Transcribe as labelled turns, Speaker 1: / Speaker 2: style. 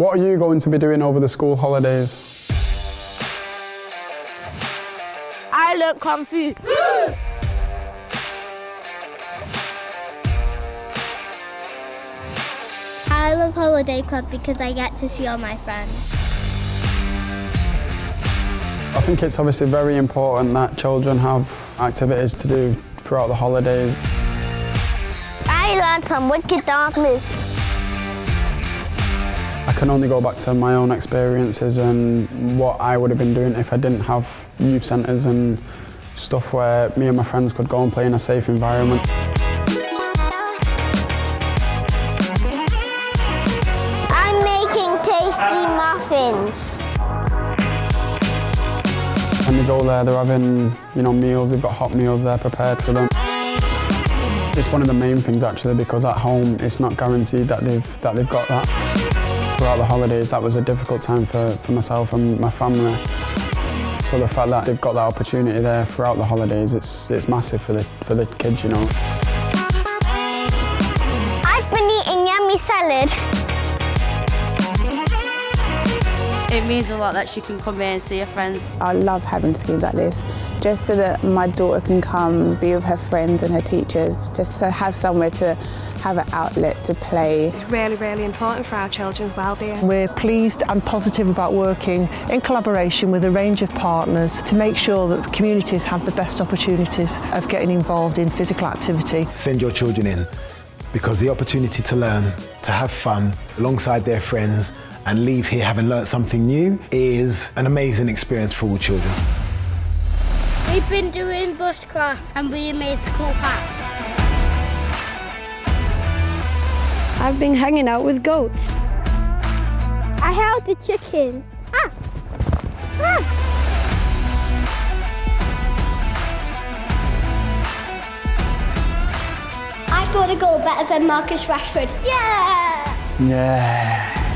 Speaker 1: What are you going to be doing over the school holidays?
Speaker 2: I learnt Kung Fu.
Speaker 3: I love Holiday Club because I get to see all my friends.
Speaker 1: I think it's obviously very important that children have activities to do throughout the holidays.
Speaker 2: I learned some wicked darkness.
Speaker 1: I can only go back to my own experiences and what I would have been doing if I didn't have youth centres and stuff where me and my friends could go and play in a safe environment.
Speaker 3: I'm making tasty muffins.
Speaker 1: When they go there, they're having, you know, meals, they've got hot meals there prepared for them. It's one of the main things actually because at home it's not guaranteed that they've, that they've got that. Throughout the holidays that was a difficult time for, for myself and my family. So the fact that they've got that opportunity there throughout the holidays, it's, it's massive for the, for the kids, you know.
Speaker 3: I've been eating yummy salad.
Speaker 4: It means a lot that she can come here and see her friends.
Speaker 5: I love having schemes like this, just so that my daughter can come, be with her friends and her teachers, just to have somewhere to have an outlet to play.
Speaker 6: It's really, really important for our children's well-being.
Speaker 7: We're pleased and positive about working in collaboration with a range of partners to make sure that the communities have the best opportunities of getting involved in physical activity.
Speaker 8: Send your children in because the opportunity to learn, to have fun alongside their friends and leave here having learnt something new is an amazing experience for all children.
Speaker 3: We've been doing bushcraft and we made cool hats.
Speaker 9: I've been hanging out with goats.
Speaker 2: I held the chicken. Ah! Ah!
Speaker 3: I scored a goal better than Marcus Rashford. Yeah!
Speaker 1: Yeah.